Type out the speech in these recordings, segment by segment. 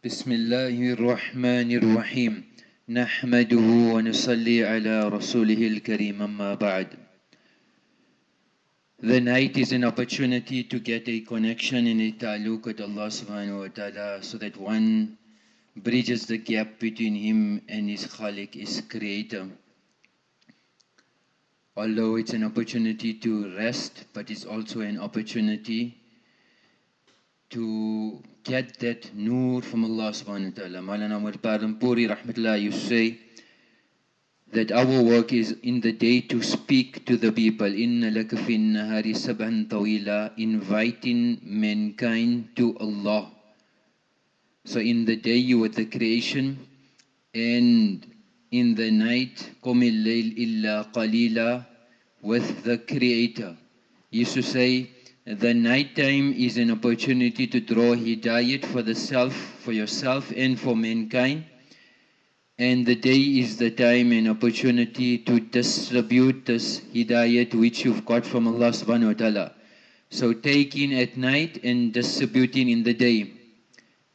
بسم الله الرحمن الرحيم نحمده ونصلي على رسوله الكريم أما بعد The night is an opportunity to get a connection and a ta'alluq with Allah subhanahu wa ta'ala so that one bridges the gap between him and his khalik, his creator. Although it's an opportunity to rest, but it's also an opportunity to get that nur from Allah subhanahu wa ta'ala. Maulana Umar Palanpuri rahmatullah you say that our work is in the day to speak to the people. Inna laka fin nahari sabhan tawila, inviting mankind to Allah. So in the day you with the creation and in the night, qumil layl illa qalila, with the creator. He used to say, the night time is an opportunity to draw hidayat for the self, for yourself and for mankind. And the day is the time and opportunity to distribute this hidayat which you've got from Allah subhanahu wa ta'ala. So taking at night and distributing in the day.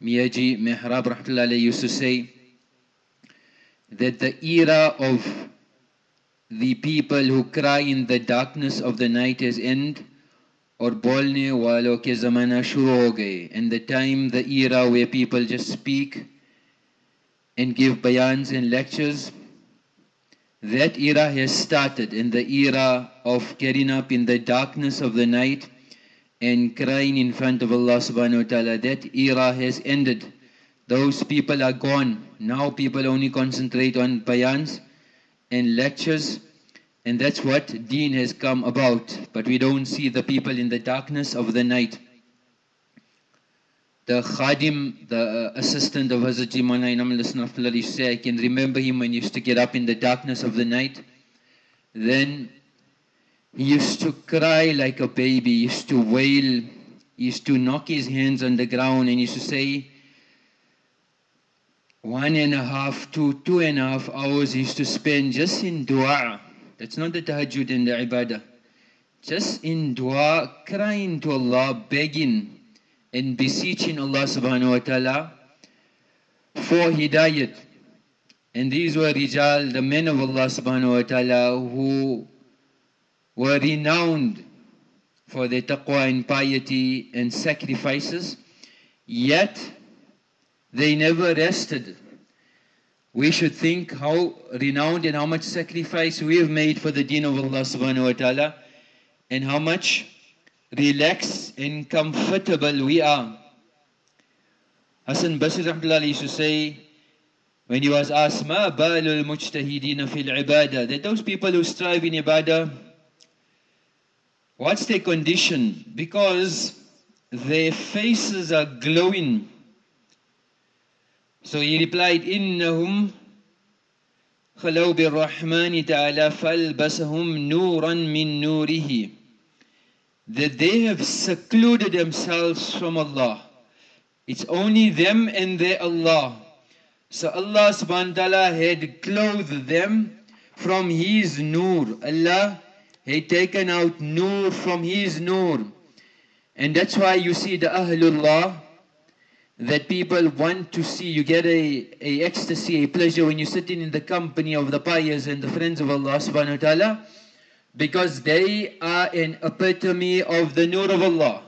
Miyaji Mehrab rahmatullah used to say that the era of the people who cry in the darkness of the night has ended और बोलने वालों के ज़माना शुरू हो गए and the time the era where people just speak and give bayans and lectures that era has started in the era of getting up in the darkness of the night and crying in front of Allah subhanahu wa ta'ala that era has ended those people are gone now people only concentrate on bayans and lectures and that's what deen has come about. But we don't see the people in the darkness of the night. The khadim, the uh, assistant of Hazrat Jimana Inam say, I can remember him when he used to get up in the darkness of the night. Then he used to cry like a baby, he used to wail, he used to knock his hands on the ground and he used to say, one and a half to two and a half hours he used to spend just in dua that's not the tahajjud and the ibadah. Just in dua, crying to Allah, begging and beseeching Allah subhanahu wa ta'ala for hidayat. And these were rijal, the men of Allah subhanahu wa ta'ala who were renowned for their taqwa and piety and sacrifices, yet they never rested we should think how renowned and how much sacrifice we have made for the deen of Allah subhanahu wa ta'ala and how much relaxed and comfortable we are. Hassan Basri rahmatullah used to say when he was asked ma balul mujtahidina fil ibadah? That those people who strive in ibadah what's their condition? Because their faces are glowing so he replied, إِنَّهُمْ خَلَوْا بِالرَّحْمَنِ تَعَالَى فَالْبَسَهُمْ نُورًا مِّن نُورِهِ That they have secluded themselves from Allah. It's only them and their Allah. So Allah subhanahu wa ta'ala had clothed them from His nur. Allah had taken out nur from His nur. And that's why you see the Ahlullah, that people want to see. You get a, a ecstasy, a pleasure when you're sitting in the company of the pious and the friends of Allah subhanahu wa ta'ala because they are an epitome of the nur of Allah.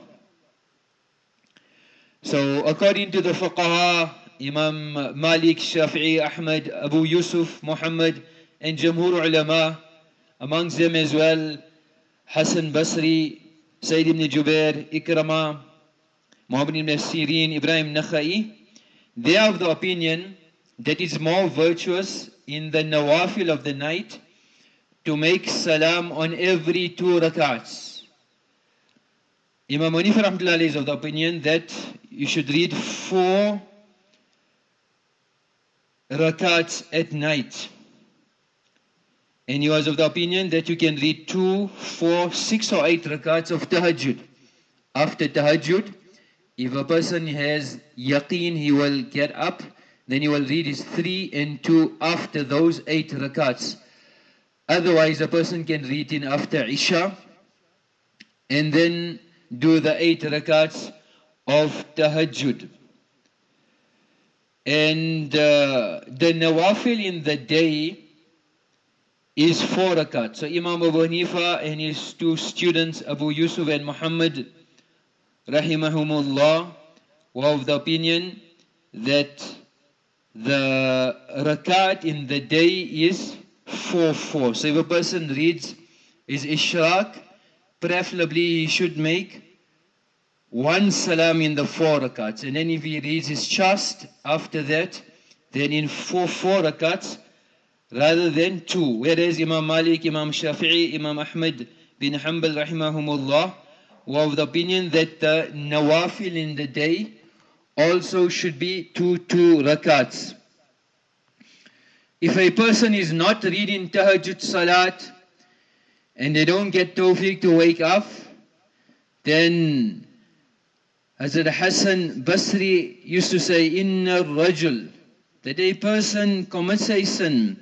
So according to the fuqaha, Imam Malik, Shafi'i, Ahmad, Abu Yusuf, Muhammad and Jamhur ulama, amongst them as well, Hassan Basri, Sa'id ibn Jubair, Ikramah, Muhammad ibn Sirin, Ibrahim Nakhai, they are of the opinion that it's more virtuous in the nawafil of the night to make salam on every two rakats. Imam Munif Rahmatullah is of the opinion that you should read four rakats at night. And he was of the opinion that you can read two, four, six or eight rakats of tahajjud. After tahajjud, if a person has yaqeen, he will get up, then he will read his three and two after those eight rakats. Otherwise, a person can read in after Isha and then do the eight rakats of tahajjud. And uh, the nawafil in the day is four rakats. So Imam Abu Hanifa and his two students, Abu Yusuf and Muhammad, rahimahumullah, were of the opinion that the rakat in the day is 4-4. So if a person reads his ishraq, preferably he should make one salam in the four rakats. And then if he reads his chast after that, then in four four rakats, rather than two. Whereas Imam Malik, Imam Shafi'i, Imam Ahmad bin Hanbal rahimahumullah were of the opinion that the nawafil in the day also should be two two rakats. If a person is not reading tahajjud salat and they don't get tawfiq to wake up, then Hazrat Hassan Basri used to say, Inna rajul, that a person commits a sin,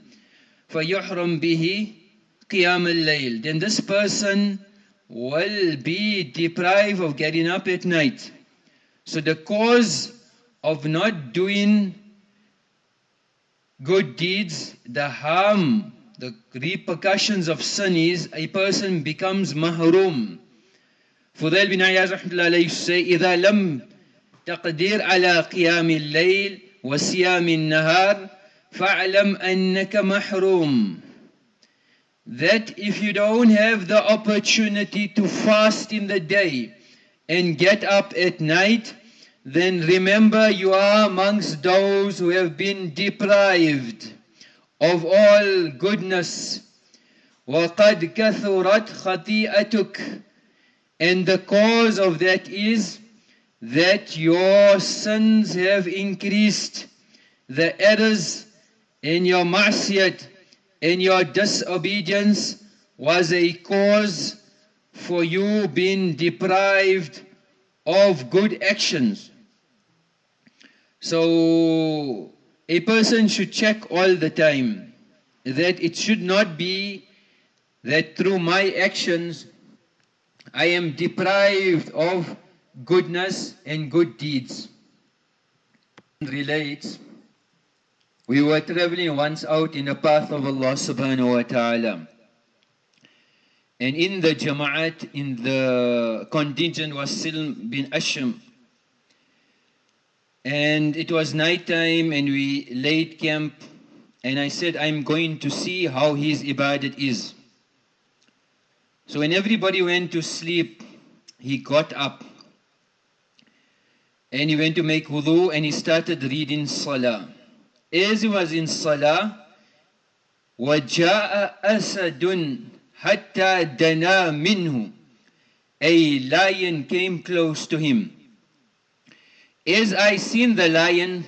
فَيُحْرَمْ بِهِ قِيَامَ اللَّيْلِ Then this person will be deprived of getting up at night. So the cause of not doing good deeds, the harm, the repercussions of sin is a person becomes mahrum. Fudail bin Ayaz rahmatullahi say, إِذَا لَمْ تقدير على قيام الليل وصيام النهار فَاعْلَمْ أَنَّكَ مَحْرُومٌ That if you don't have the opportunity to fast in the day and get up at night, then remember you are amongst those who have been deprived of all goodness. وَقَدْ كَثُرَتْ خَطِيئَتُكَ And the cause of that is that your sins have increased, the errors in your ma'siyat, in your disobedience was a cause for you being deprived of good actions. So a person should check all the time that it should not be that through my actions I am deprived of goodness and good deeds. Relates we were traveling once out in the path of Allah subhanahu wa ta'ala. And in the jama'at, in the contingent was Silm bin Asham. And it was night time and we laid camp. And I said, I'm going to see how his ibadat is. So when everybody went to sleep, he got up. And he went to make wudu and he started reading salah as he was in Salah, وَجَاءَ أَسَدٌ حَتَّى دَنَا مِنْهُ A lion came close to him. As I seen the lion,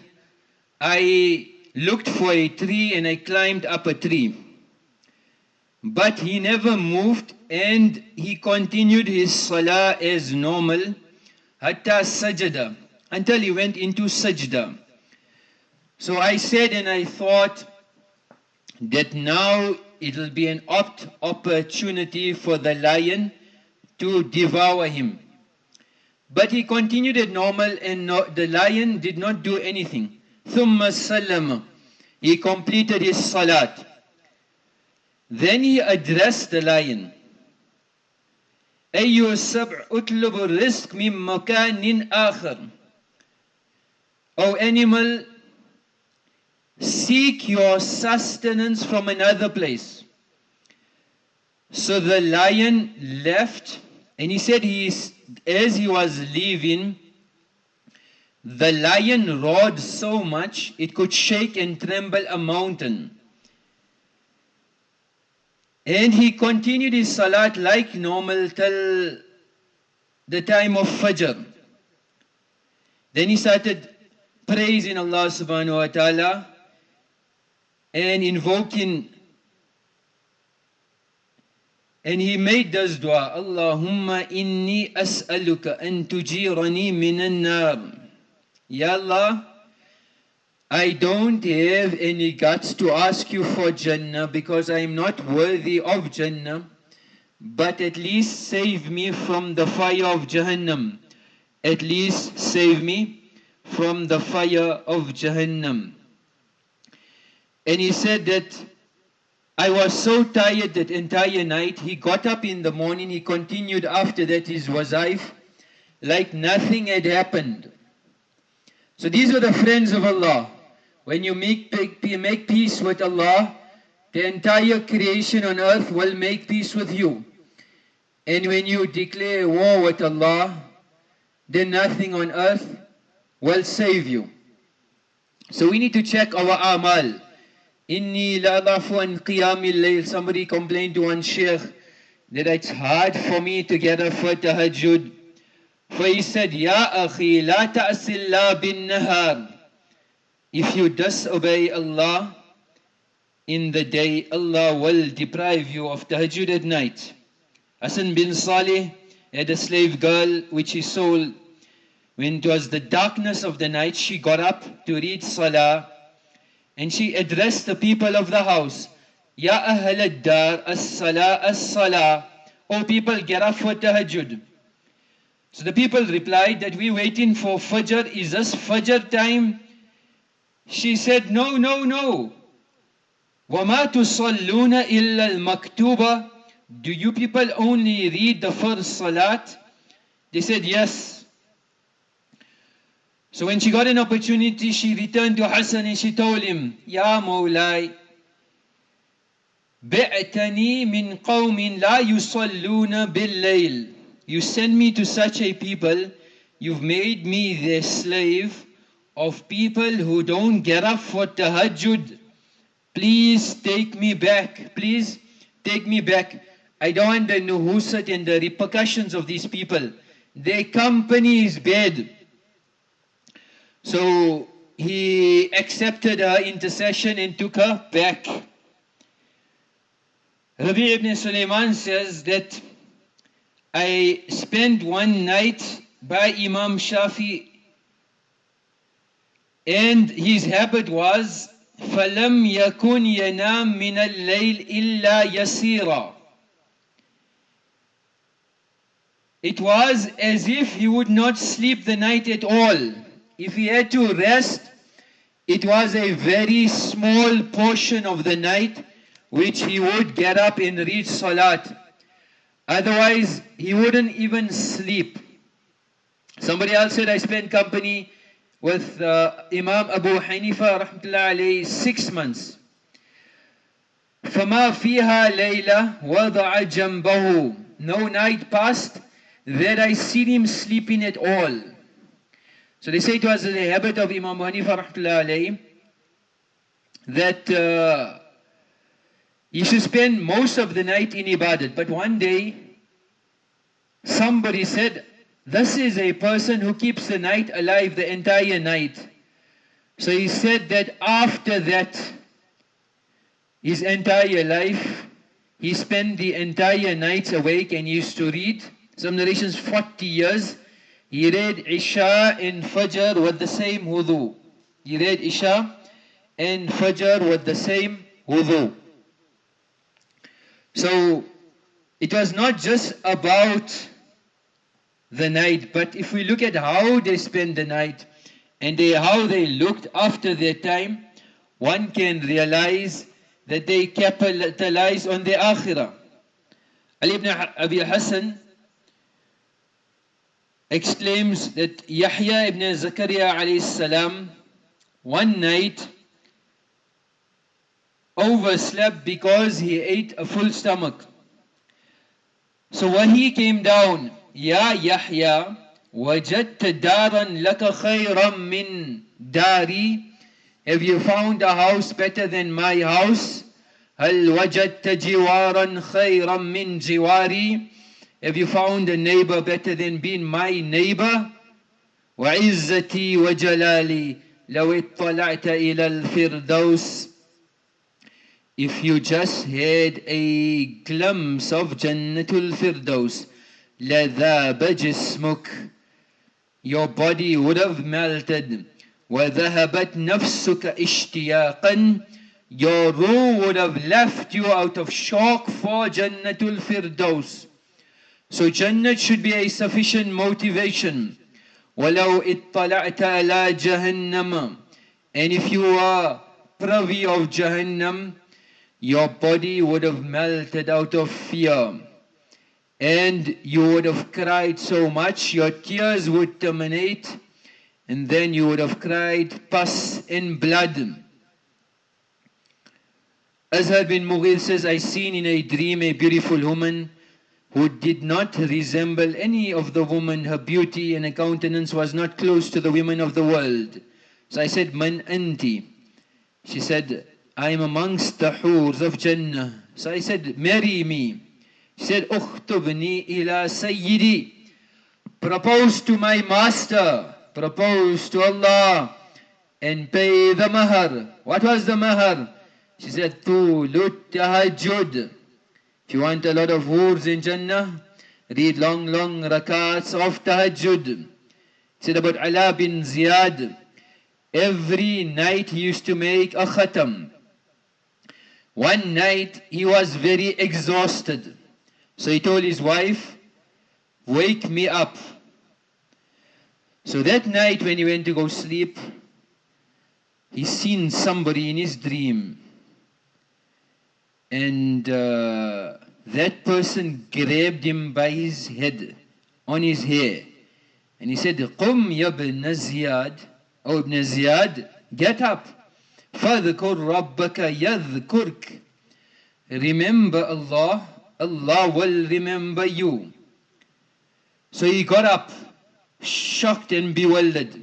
I looked for a tree and I climbed up a tree. But he never moved and he continued his salah as normal, hatta sajada, until he went into sajda. So I said and I thought that now it'll be an opt opportunity for the lion to devour him. But he continued as normal and no, the lion did not do anything. ثم سلم. He completed his salat. Then he addressed the lion. أي السبع أطلب الرزق من مكان آخر. O animal, Seek your sustenance from another place. So the lion left, and he said, he, as he was leaving, the lion roared so much it could shake and tremble a mountain. And he continued his salat like normal till the time of Fajr. Then he started praising Allah subhanahu wa ta'ala and invoking. And he made this dua Allahumma inni as'aluka an tujirani minan nar. Ya Allah I don't have any guts to ask you for Jannah because I am not worthy of Jannah but at least save me from the fire of Jahannam. At least save me from the fire of Jahannam. And he said that I was so tired that entire night. He got up in the morning, he continued after that his wazaif like nothing had happened. So these are the friends of Allah. When you make, make peace with Allah, the entire creation on earth will make peace with you. And when you declare war with Allah, then nothing on earth will save you. So we need to check our amal. Inni la an qiyamil layl. Somebody complained to one sheikh that it's hard for me to get up for tahajjud. For he said, Ya akhi, la ta'sillah bin nahar. If you disobey Allah in the day, Allah will deprive you of tahajjud at night. Hassan bin Salih had a slave girl which he sold. When it was the darkness of the night, she got up to read salah and she addressed the people of the house. Ya ahl ad-dar, as-salah, as-salah. O people, get up for tahajjud. So the people replied that we're waiting for Fajr. Is this Fajr time? She said, no, no, no. وَمَا تُصَلُّونَ إِلَّا الْمَكْتُوبَ Do you people only read the first salat? They said, yes. So when she got an opportunity, she returned to Hassan and she told him, Ya Mawlai, بِعْتَنِي مِنْ قَوْمٍ لَا يُصَلُّونَ بِاللَّيْلِ You send me to such a people, you've made me their slave of people who don't get up for tahajjud. Please take me back. Please take me back. I don't want the nuhusat and the repercussions of these people. Their company is bad. So he accepted her intercession and took her back. Rabi ibn Sulaiman says that I spent one night by Imam Shafi and his habit was فلم يكن ينام من الليل إلا يسيرا It was as if he would not sleep the night at all if he had to rest, it was a very small portion of the night which he would get up and read Salat. Otherwise, he wouldn't even sleep. Somebody else said, I spent company with uh, Imam Abu Hanifa rahmatullah six months. فما فيها ليلة وضع جنبه No night passed that I see him sleeping at all. So they say it was the habit of Imam Hanifa alayhi, that uh, he should spend most of the night in ibadat. But one day, somebody said, this is a person who keeps the night alive the entire night. So he said that after that, his entire life, he spent the entire nights awake and used to read. Some narrations 40 years he read Isha and Fajr with the same wudu. He read Isha and Fajr with the same wudu. So it was not just about the night, but if we look at how they spent the night and they, how they looked after their time, one can realize that they capitalized on the akhirah. Ali ibn Abi Hassan exclaims that Yahya ibn Zakaria alayhi salam one night overslept because he ate a full stomach. So when he came down, Ya Yahya, وجدت دارا لك خيرا من داري Have you found a house better than my house? هل وجدت جوارا خيرا من جواري have you found a neighbor better than being my neighbor? وعزتي وجلالي لو اطلعت إلى الفردوس If you just had a glimpse of Jannatul Firdaus لذاب جسمك Your body would have melted وذهبت نفسك اشتياقا Your ruh would have left you out of shock for Jannatul Firdaus So Jannat should be a sufficient motivation. وَلَوْ اطَّلَعْتَ عَلَى جَهَنَّمَ And if you are privy of Jahannam, your body would have melted out of fear. And you would have cried so much, your tears would terminate, and then you would have cried pus and blood. Azhar bin Mughir says, I seen in a dream a beautiful woman who did not resemble any of the women. Her beauty and her countenance was not close to the women of the world. So I said, Man anti? She said, I am amongst the hurs of Jannah. So I said, marry me. She said, Ukhtubni ila sayyidi. Propose to my master. Propose to Allah. And pay the mahar. What was the mahar? She said, Tulut tahajjud. If you want a lot of words in Jannah, read long, long rakats of tahajjud. Said about Ala bin Ziyad, every night he used to make a khatam. One night he was very exhausted. So he told his wife, wake me up. So that night when he went to go sleep, he seen somebody in his dream and uh, that person grabbed him by his head, on his hair, and he said, قم يا ابن زياد أو ابن زياد, get up. فاذكر ربك يذكرك. Remember Allah, Allah will remember you. So he got up, shocked and bewildered.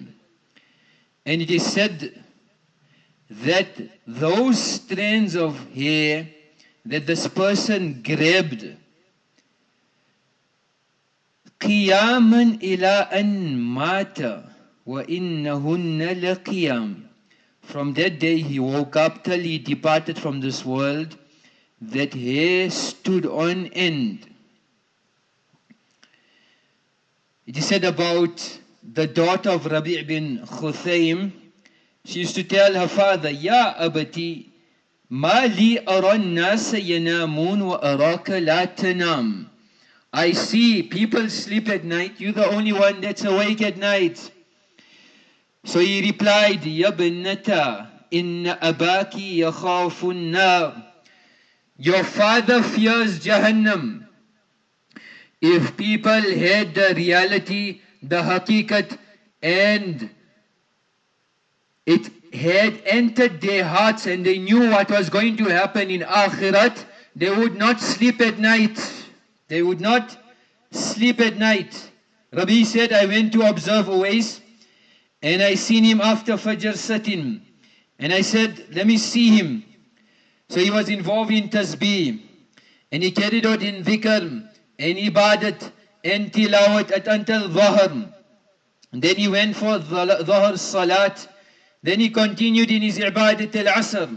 And it is said that those strands of hair that this person grabbed قياما إلى أن مات وإنهن لقيام From that day he woke up till he departed from this world that hair stood on end. It is said about the daughter of Rabi' bin Khuthaym, she used to tell her father, Ya abati, ما لي أرى الناس ينامون وأراك لا تنام I see people sleep at night, you're the only one that's awake at night. So he replied, يا بنتا إن أباك يخاف النار Your father fears Jahannam. If people had the reality, the hakikat, and it had entered their hearts and they knew what was going to happen in Akhirat, they would not sleep at night. They would not sleep at night. Rabi' said, I went to observe Uwais and I seen him after Fajr sitting. And I said, let me see him. So he was involved in tasbih and he carried out in dhikr and ibadat and tilawat at until dhahr. And then he went for dhahr salat then he continued in his ibadat al-asr.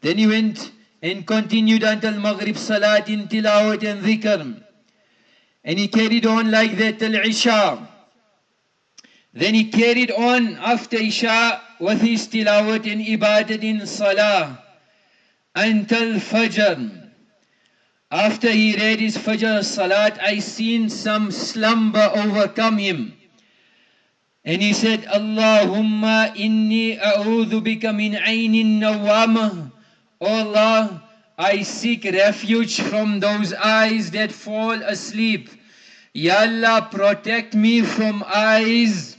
Then he went and continued until Maghrib Salat in tilawat and dhikr. And he carried on like that till Isha. Then he carried on after Isha with his tilawat and ibadat in Salah until Fajr. After he read his Fajr Salat, I seen some slumber overcome him. And he said, Allahumma inni a'udhu bika min aynin nawama. Oh Allah, I seek refuge from those eyes that fall asleep. Ya Allah, protect me from eyes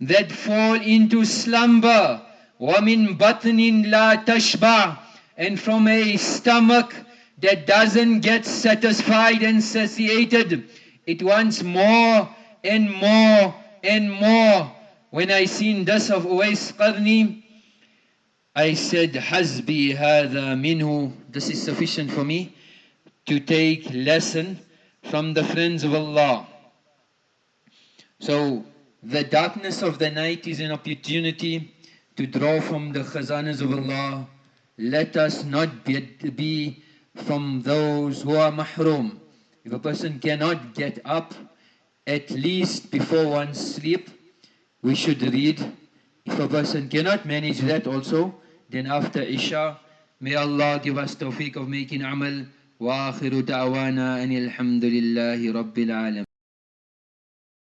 that fall into slumber. وَمِن بَطْنٍ لَا تَشْبَعْ And from a stomach that doesn't get satisfied and satiated. It wants more and more and more. When I seen this of Uwais Qarni, I said, Hasbi hadha minhu. This is sufficient for me to take lesson from the friends of Allah. So the darkness of the night is an opportunity to draw from the khazanas of Allah. Let us not be, be from those who are mahrum. If a person cannot get up at least before one sleep, we should read. If a person cannot manage that also, then after Isha, may Allah give us tawfiq of making amal. وآخر دعوانا أن الحمد لله رب العالمين